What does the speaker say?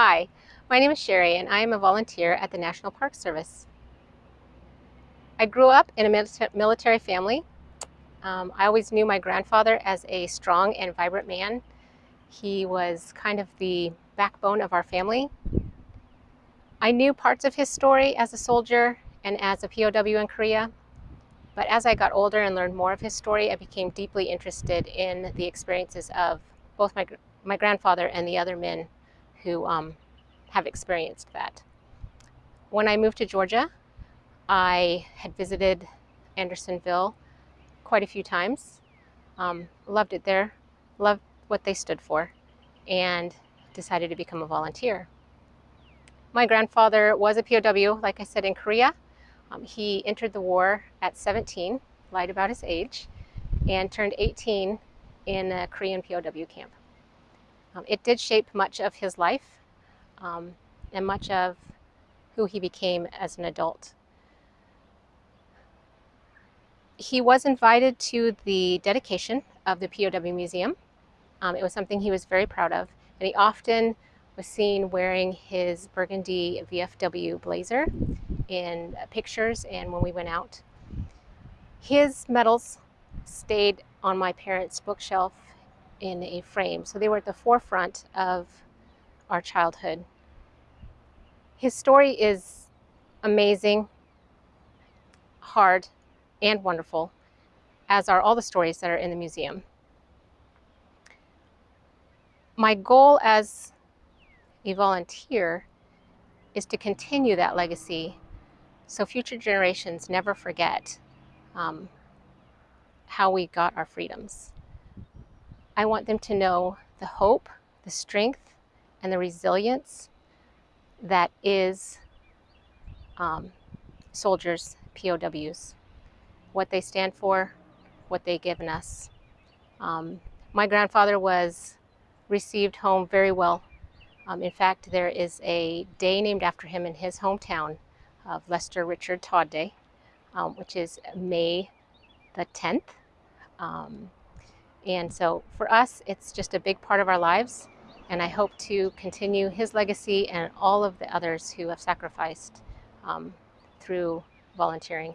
Hi, my name is Sherry and I am a volunteer at the National Park Service. I grew up in a military family. Um, I always knew my grandfather as a strong and vibrant man. He was kind of the backbone of our family. I knew parts of his story as a soldier and as a POW in Korea, but as I got older and learned more of his story, I became deeply interested in the experiences of both my, my grandfather and the other men who um, have experienced that. When I moved to Georgia, I had visited Andersonville quite a few times. Um, loved it there, loved what they stood for, and decided to become a volunteer. My grandfather was a POW, like I said, in Korea. Um, he entered the war at 17, lied about his age, and turned 18 in a Korean POW camp. Um, it did shape much of his life um, and much of who he became as an adult. He was invited to the dedication of the POW Museum. Um, it was something he was very proud of, and he often was seen wearing his burgundy VFW blazer in pictures and when we went out. His medals stayed on my parents' bookshelf in a frame. So they were at the forefront of our childhood. His story is amazing, hard, and wonderful, as are all the stories that are in the museum. My goal as a volunteer is to continue that legacy so future generations never forget um, how we got our freedoms. I want them to know the hope, the strength, and the resilience that is um, soldiers, POWs, what they stand for, what they've given us. Um, my grandfather was received home very well. Um, in fact, there is a day named after him in his hometown of Lester Richard Todd Day, um, which is May the 10th. Um, and so for us, it's just a big part of our lives. And I hope to continue his legacy and all of the others who have sacrificed um, through volunteering.